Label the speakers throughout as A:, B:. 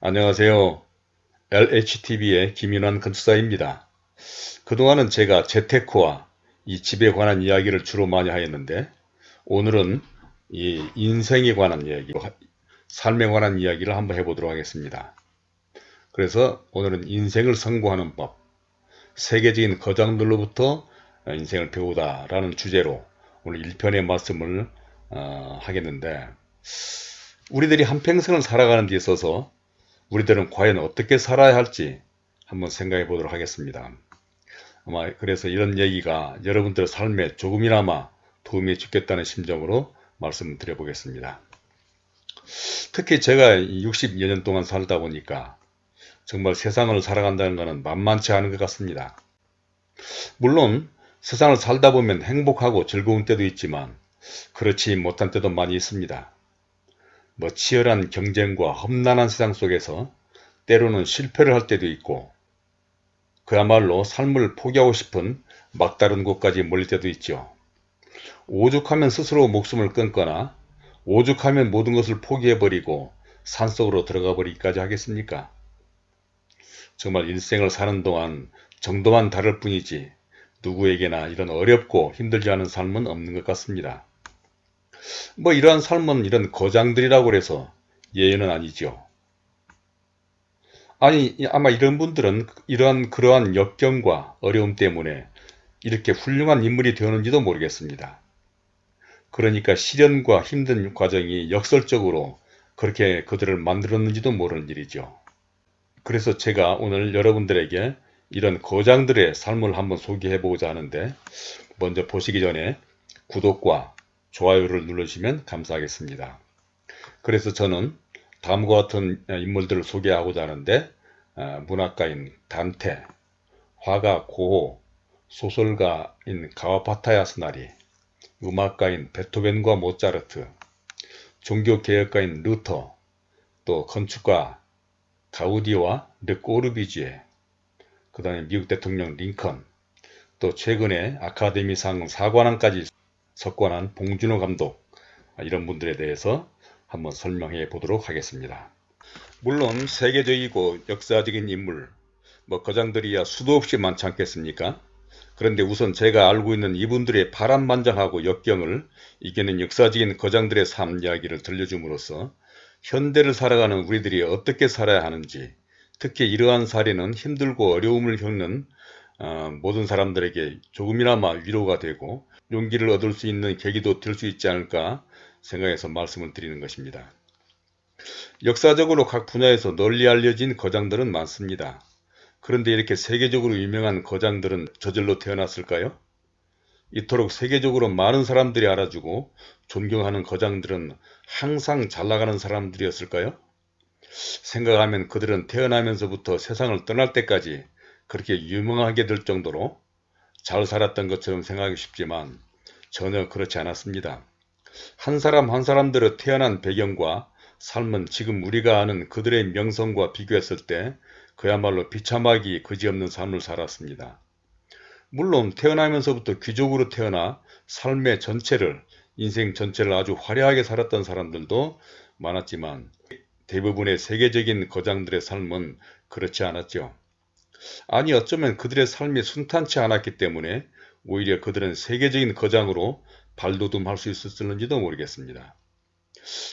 A: 안녕하세요. LHTV의 김윤환 건축사입니다. 그동안은 제가 재테크와 이 집에 관한 이야기를 주로 많이 하였는데 오늘은 이 인생에 관한 이야기, 삶에 관한 이야기를 한번 해보도록 하겠습니다. 그래서 오늘은 인생을 성공하는 법, 세계적인 거장들로부터 인생을 배우다 라는 주제로 오늘 1편의 말씀을 어, 하겠는데 우리들이 한평생을 살아가는 데 있어서 우리들은 과연 어떻게 살아야 할지 한번 생각해 보도록 하겠습니다. 아마 그래서 이런 얘기가 여러분들 삶에 조금이나마 도움이 주겠다는 심정으로 말씀을 드려 보겠습니다. 특히 제가 60여 년 동안 살다 보니까 정말 세상을 살아간다는 것은 만만치 않은 것 같습니다. 물론 세상을 살다 보면 행복하고 즐거운 때도 있지만 그렇지 못한 때도 많이 있습니다. 뭐 치열한 경쟁과 험난한 세상 속에서 때로는 실패를 할 때도 있고 그야말로 삶을 포기하고 싶은 막다른 곳까지 몰릴 때도 있죠. 오죽하면 스스로 목숨을 끊거나 오죽하면 모든 것을 포기해버리고 산속으로 들어가 버리기까지 하겠습니까? 정말 일생을 사는 동안 정도만 다를 뿐이지 누구에게나 이런 어렵고 힘들지 않은 삶은 없는 것 같습니다. 뭐 이러한 삶은 이런 거장들이라고 해서 예외는 아니죠. 아니 아마 이런 분들은 이러한 그러한 역경과 어려움 때문에 이렇게 훌륭한 인물이 되었는지도 모르겠습니다. 그러니까 시련과 힘든 과정이 역설적으로 그렇게 그들을 만들었는지도 모르는 일이죠. 그래서 제가 오늘 여러분들에게 이런 거장들의 삶을 한번 소개해 보고자 하는데 먼저 보시기 전에 구독과 좋아요를 누르시면 감사하겠습니다. 그래서 저는 다음과 같은 인물들을 소개하고자 하는데 어, 문학가인 단테, 화가 고호, 소설가인 가와파타야 스나리, 음악가인 베토벤과 모차르트, 종교개혁가인 루터, 또 건축가 가우디와 르꼬르비지에, 그 다음에 미국 대통령 링컨, 또 최근에 아카데미상 사관왕까지 석관한 봉준호 감독 이런 분들에 대해서 한번 설명해 보도록 하겠습니다. 물론 세계적이고 역사적인 인물 뭐 거장들이야 수도 없이 많지 않겠습니까? 그런데 우선 제가 알고 있는 이분들의 바람만장하고 역경을 이겨낸 역사적인 거장들의 삶 이야기를 들려줌으로써 현대를 살아가는 우리들이 어떻게 살아야 하는지 특히 이러한 사례는 힘들고 어려움을 겪는 어, 모든 사람들에게 조금이나마 위로가 되고 용기를 얻을 수 있는 계기도 될 수 있지 않을까 생각해서 말씀을 드리는 것입니다. 역사적으로 각 분야에서 널리 알려진 거장들은 많습니다. 그런데 이렇게 세계적으로 유명한 거장들은 저절로 태어났을까요? 이토록 세계적으로 많은 사람들이 알아주고 존경하는 거장들은 항상 잘나가는 사람들이었을까요? 생각하면 그들은 태어나면서부터 세상을 떠날 때까지 그렇게 유명하게 될 정도로 잘 살았던 것처럼 생각하기 쉽지만 전혀 그렇지 않았습니다. 한 사람 한 사람들의 태어난 배경과 삶은 지금 우리가 아는 그들의 명성과 비교했을 때 그야말로 비참하기 그지없는 삶을 살았습니다. 물론 태어나면서부터 귀족으로 태어나 삶의 전체를 인생 전체를 아주 화려하게 살았던 사람들도 많았지만 대부분의 세계적인 거장들의 삶은 그렇지 않았죠. 아니 어쩌면 그들의 삶이 순탄치 않았기 때문에 오히려 그들은 세계적인 거장으로 발돋움할 수 있었을는지도 모르겠습니다.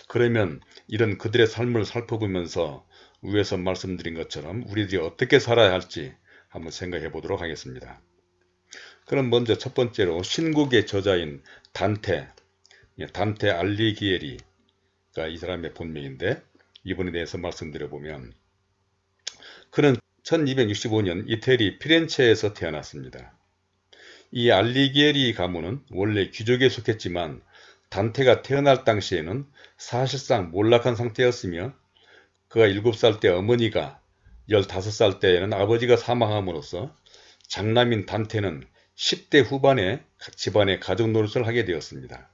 A: 그러면 이런 그들의 삶을 살펴보면서 위에서 말씀드린 것처럼 우리들이 어떻게 살아야 할지 한번 생각해 보도록 하겠습니다. 그럼 먼저 첫 번째로 신국의 저자인 단테, 단테 알리기에리가 이 사람의 본명인데 이분에 대해서 말씀드려보면 그는 1265년 이태리 피렌체에서 태어났습니다. 이 알리기에리 가문은 원래 귀족에 속했지만 단테가 태어날 당시에는 사실상 몰락한 상태였으며 그가 7살 때 어머니가 15살 때에는 아버지가 사망함으로써 장남인 단테는 10대 후반에 집안의 가족 노릇을 하게 되었습니다.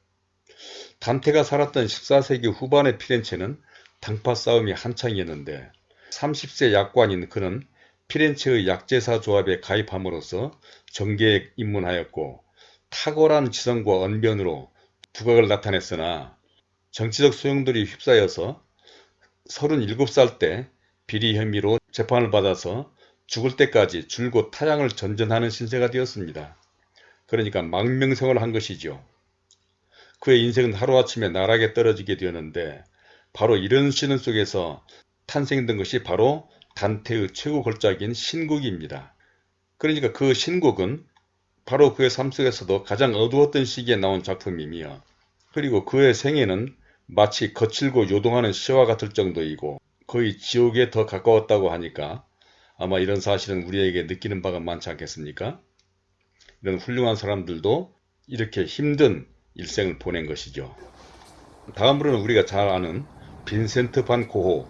A: 단테가 살았던 14세기 후반의 피렌체는 당파 싸움이 한창이었는데 30세 약관인 그는 피렌체의 약제사 조합에 가입함으로써 정계에 입문하였고 탁월한 지성과 언변으로 두각을 나타냈으나 정치적 소용돌이 휩싸여서 37살 때 비리 혐의로 재판을 받아서 죽을 때까지 줄곧 타향을 전전하는 신세가 되었습니다. 그러니까 망명생활을 한 것이죠. 그의 인생은 하루아침에 나락에 떨어지게 되었는데 바로 이런 시는 속에서 탄생된 것이 바로 단테의 최고 걸작인 신곡입니다. 그러니까 그 신곡은 바로 그의 삶 속에서도 가장 어두웠던 시기에 나온 작품이며 그리고 그의 생애는 마치 거칠고 요동하는 시와 같을 정도이고 거의 지옥에 더 가까웠다고 하니까 아마 이런 사실은 우리에게 느끼는 바가 많지 않겠습니까? 이런 훌륭한 사람들도 이렇게 힘든 일생을 보낸 것이죠. 다음으로는 우리가 잘 아는 빈센트 반 고호,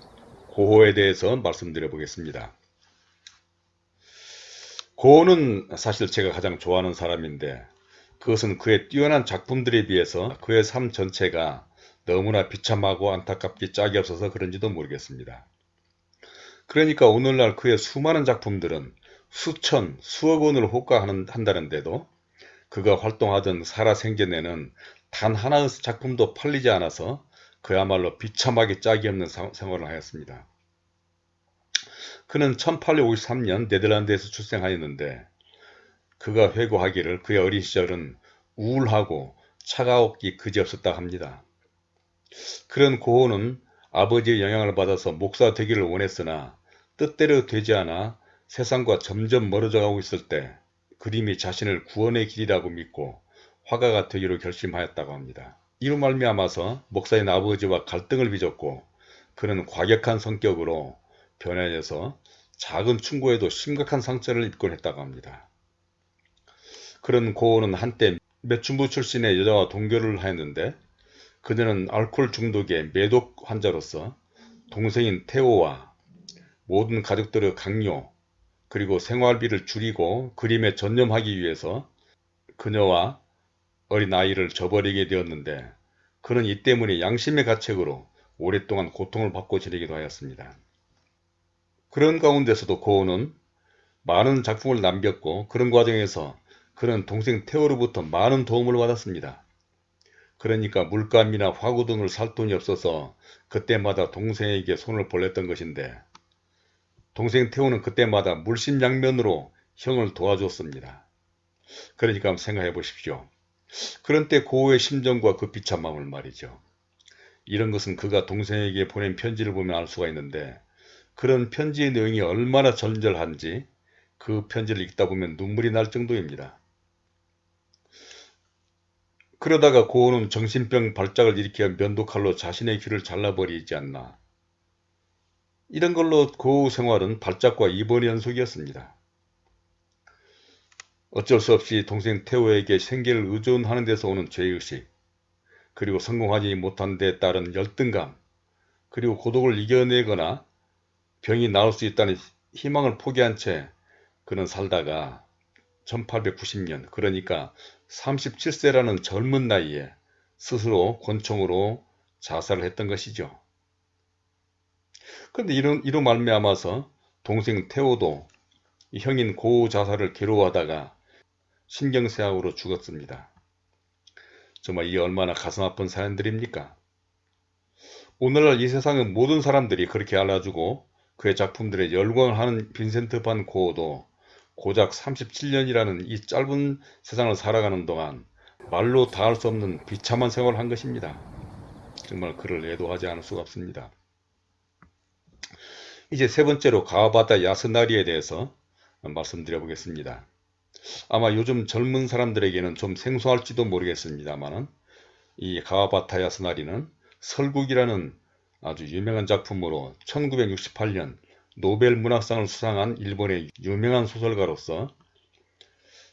A: 고호에 대해서 말씀드려 보겠습니다. 고호는 사실 제가 가장 좋아하는 사람인데 그것은 그의 뛰어난 작품들에 비해서 그의 삶 전체가 너무나 비참하고 안타깝게 짝이 없어서 그런지도 모르겠습니다. 그러니까 오늘날 그의 수많은 작품들은 수천, 수억 원을 호가한다는데도 그가 활동하던 살아생전에는 단 하나의 작품도 팔리지 않아서 그야말로 비참하게 짝이 없는 생활을 하였습니다. 그는 1853년 네덜란드에서 출생하였는데 그가 회고하기를 그의 어린 시절은 우울하고 차가웠기 그지없었다 합니다. 그런 고호는 아버지의 영향을 받아서 목사 되기를 원했으나 뜻대로 되지 않아 세상과 점점 멀어져 가고 있을 때 그림이 자신을 구원의 길이라고 믿고 화가가 되기로 결심하였다고 합니다. 이로 말미암아서 목사인 아버지와 갈등을 빚었고 그는 과격한 성격으로 변해져서 작은 충고에도 심각한 상처를 입곤 했다고 합니다. 그런 고은은 한때 매춘부 출신의 여자와 동결을 하였는데 그녀는 알코올 중독의 매독 환자로서 동생인 테오와 모든 가족들의 강요 그리고 생활비를 줄이고 그림에 전념하기 위해서 그녀와 어린아이를 저버리게 되었는데 그는 이 때문에 양심의 가책으로 오랫동안 고통을 받고 지내기도 하였습니다. 그런 가운데서도 고은은 많은 작품을 남겼고 그런 과정에서 그는 동생 테오로부터 많은 도움을 받았습니다. 그러니까 물감이나 화구 등을 살 돈이 없어서 그때마다 동생에게 손을 벌렸던 것인데 동생 태호는 그때마다 물심양면으로 형을 도와줬습니다. 그러니까 생각해 보십시오. 그런 때 고우의 심정과 그 비참함을 말이죠. 이런 것은 그가 동생에게 보낸 편지를 보면 알 수가 있는데 그런 편지의 내용이 얼마나 절절한지 그 편지를 읽다 보면 눈물이 날 정도입니다. 그러다가 고은은 정신병 발작을 일으켜 면도칼로 자신의 귀를 잘라버리지 않나. 이런 걸로 고우 생활은 발작과 입원 연속이었습니다. 어쩔 수 없이 동생 태호에게 생계를 의존하는 데서 오는 죄의식, 그리고 성공하지 못한 데 따른 열등감, 그리고 고독을 이겨내거나 병이 나을 수 있다는 희망을 포기한 채 그는 살다가 1890년 그러니까 37세라는 젊은 나이에 스스로 권총으로 자살을 했던 것이죠. 그런데 이런, 이로 말미암아서 동생 태호도 형인 고우 자살을 괴로워하다가 신경쇠약으로 죽었습니다. 정말 이 얼마나 가슴 아픈 사연들입니까? 오늘날 이 세상의 모든 사람들이 그렇게 알아주고 그의 작품들에 열광을 하는 빈센트 반 고어도 고작 37년이라는 이 짧은 세상을 살아가는 동안 말로 다 할 수 없는 비참한 생활을 한 것입니다. 정말 그를 애도하지 않을 수가 없습니다. 이제 세 번째로 가와바다 야스나리에 대해서 말씀드려 보겠습니다. 아마 요즘 젊은 사람들에게는 좀 생소할지도 모르겠습니다만 이 가와바타 야 스나리는 설국이라는 아주 유명한 작품으로 1968년 노벨 문학상을 수상한 일본의 유명한 소설가로서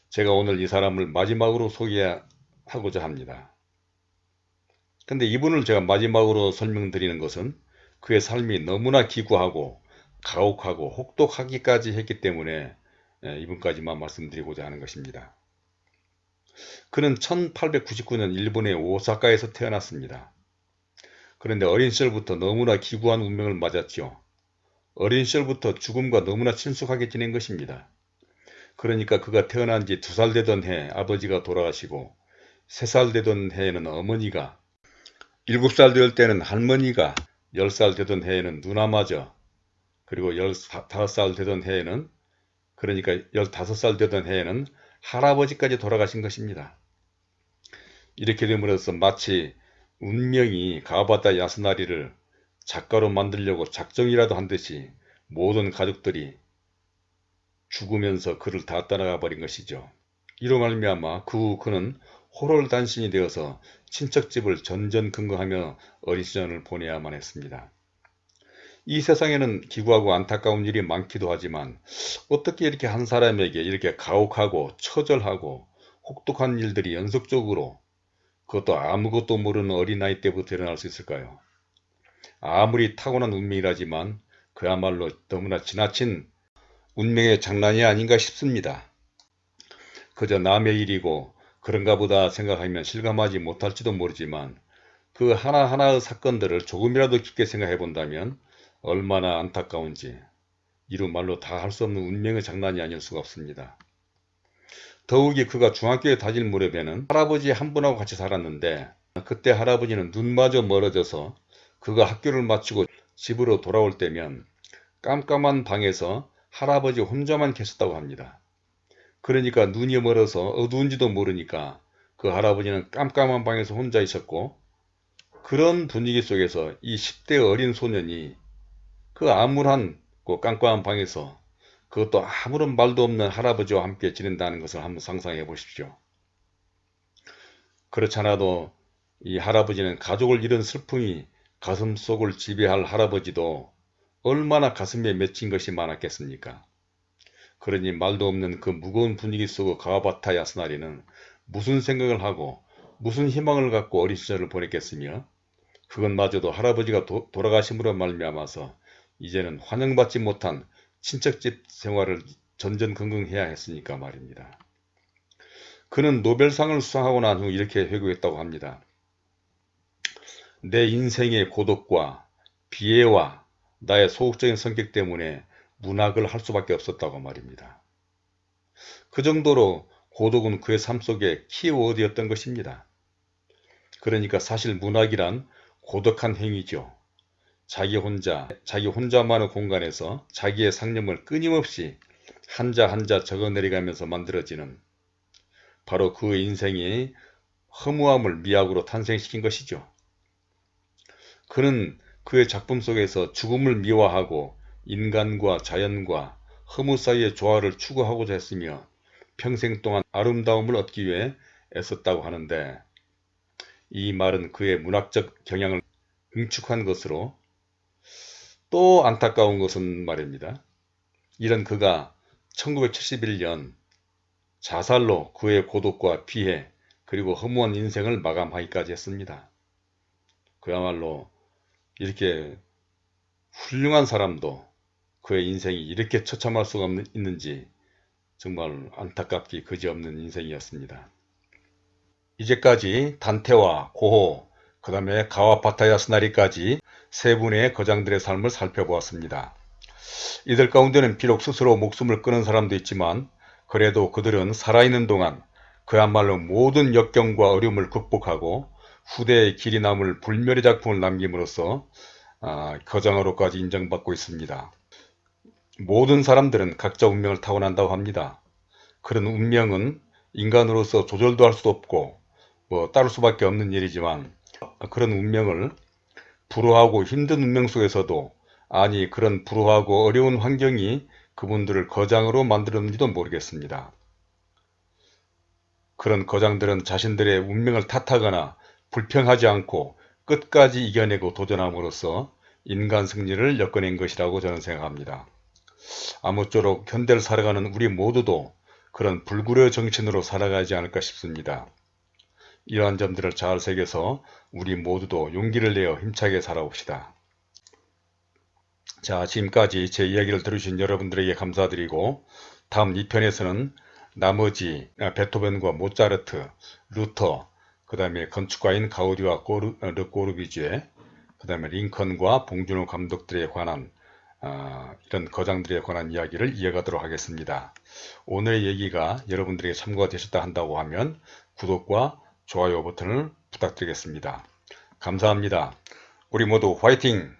A: 제가 오늘 이 사람을 마지막으로 소개하고자 합니다. 근데 이분을 제가 마지막으로 설명드리는 것은 그의 삶이 너무나 기구하고 가혹하고 혹독하기까지 했기 때문에 예, 이분까지만 말씀드리고자 하는 것입니다. 그는 1899년 일본의 오사카에서 태어났습니다. 그런데 어린 시절부터 너무나 기구한 운명을 맞았죠. 어린 시절부터 죽음과 너무나 친숙하게 지낸 것입니다. 그러니까 그가 태어난 지 두 살 되던 해 아버지가 돌아가시고 세 살 되던 해에는 어머니가 일곱 살 되을 때는 할머니가 열 살 되던 해에는 누나마저 그리고 15살 되던 해에는 그러니까 15살 되던 해에는 할아버지까지 돌아가신 것입니다. 이렇게 됨으로써 마치 운명이 가바다 야스나리를 작가로 만들려고 작정이라도 한 듯이 모든 가족들이 죽으면서 그를 다 떠나가 버린 것이죠. 이로 말미암아 그 후 그는 호롤단신이 되어서 친척집을 전전긍긍하며 어린 시절을 보내야만 했습니다. 이 세상에는 기구하고 안타까운 일이 많기도 하지만 어떻게 이렇게 한 사람에게 이렇게 가혹하고 처절하고 혹독한 일들이 연속적으로 그것도 아무것도 모르는 어린아이 때부터 일어날 수 있을까요? 아무리 타고난 운명이라지만 그야말로 너무나 지나친 운명의 장난이 아닌가 싶습니다. 그저 남의 일이고 그런가 보다 생각하면 실감하지 못할지도 모르지만 그 하나하나의 사건들을 조금이라도 깊게 생각해 본다면 얼마나 안타까운지 이루 말로 다 할 수 없는 운명의 장난이 아닐 수가 없습니다. 더욱이 그가 중학교에 다닐 무렵에는 할아버지 한 분하고 같이 살았는데 그때 할아버지는 눈마저 멀어져서 그가 학교를 마치고 집으로 돌아올 때면 깜깜한 방에서 할아버지 혼자만 계셨다고 합니다. 그러니까 눈이 멀어서 어두운지도 모르니까 그 할아버지는 깜깜한 방에서 혼자 있었고 그런 분위기 속에서 이 10대 어린 소년이 그 암울한 그 깜깜한 방에서 그것도 아무런 말도 없는 할아버지와 함께 지낸다는 것을 한번 상상해 보십시오. 그렇잖아도 이 할아버지는 가족을 잃은 슬픔이 가슴속을 지배할 할아버지도 얼마나 가슴에 맺힌 것이 많았겠습니까? 그러니 말도 없는 그 무거운 분위기 속의 가와바타 야스나리는 무슨 생각을 하고 무슨 희망을 갖고 어린 시절을 보냈겠으며 그것마저도 할아버지가 도, 돌아가심으로 말미암아서 이제는 환영받지 못한 친척집 생활을 전전긍긍해야 했으니까 말입니다. 그는 노벨상을 수상하고 난 후 이렇게 회고했다고 합니다. 내 인생의 고독과 비애와 나의 소극적인 성격 때문에 문학을 할 수밖에 없었다고 말입니다. 그 정도로 고독은 그의 삶 속에 키워드였던 것입니다. 그러니까 사실 문학이란 고독한 행위죠. 자기 혼자, 자기 혼자만의 공간에서 자기의 상념을 끊임없이 한자 한자 적어내려가면서 만들어지는 바로 그 인생이 허무함을 미학으로 탄생시킨 것이죠. 그는 그의 작품 속에서 죽음을 미화하고 인간과 자연과 허무 사이의 조화를 추구하고자 했으며 평생 동안 아름다움을 얻기 위해 애썼다고 하는데 이 말은 그의 문학적 경향을 응축한 것으로 또 안타까운 것은 말입니다. 이런 그가 1971년 자살로 그의 고독과 피해 그리고 허무한 인생을 마감하기까지 했습니다. 그야말로 이렇게 훌륭한 사람도 그의 인생이 이렇게 처참할 수가 있는지 정말 안타깝기 그지없는 인생이었습니다. 이제까지 단테와 고호, 그 다음에 가와파타야 스나리까지 세 분의 거장들의 삶을 살펴보았습니다. 이들 가운데는 비록 스스로 목숨을 끊은 사람도 있지만 그래도 그들은 살아있는 동안 그야말로 모든 역경과 어려움을 극복하고 후대의 길이 남을 불멸의 작품을 남김으로써 아, 거장으로까지 인정받고 있습니다. 모든 사람들은 각자 운명을 타고난다고 합니다. 그런 운명은 인간으로서 조절도 할 수 없고 뭐 따를 수밖에 없는 일이지만 그런 운명을 불우하고 힘든 운명 속에서도 아니 그런 불우하고 어려운 환경이 그분들을 거장으로 만들었는지도 모르겠습니다. 그런 거장들은 자신들의 운명을 탓하거나 불평하지 않고 끝까지 이겨내고 도전함으로써 인간 승리를 엮어낸 것이라고 저는 생각합니다. 아무쪼록 현대를 살아가는 우리 모두도 그런 불구려 정신으로 살아가지 않을까 싶습니다. 이러한 점들을 잘 새겨서 우리 모두도 용기를 내어 힘차게 살아봅시다. 자 지금까지 제 이야기를 들으신 여러분들에게 감사드리고 다음 2편에서는 나머지 아, 베토벤과 모차르트, 루터, 그 다음에 건축가인 가우디와 꼬르, 어, 르꼬르비주에 그 다음에 링컨과 봉준호 감독들에 관한 어, 이런 거장들에 관한 이야기를 이어가도록 하겠습니다. 오늘의 얘기가 여러분들에게 참고가 되셨다 한다고 하면 구독과 좋아요 버튼을 부탁드리겠습니다. 감사합니다. 우리 모두 화이팅!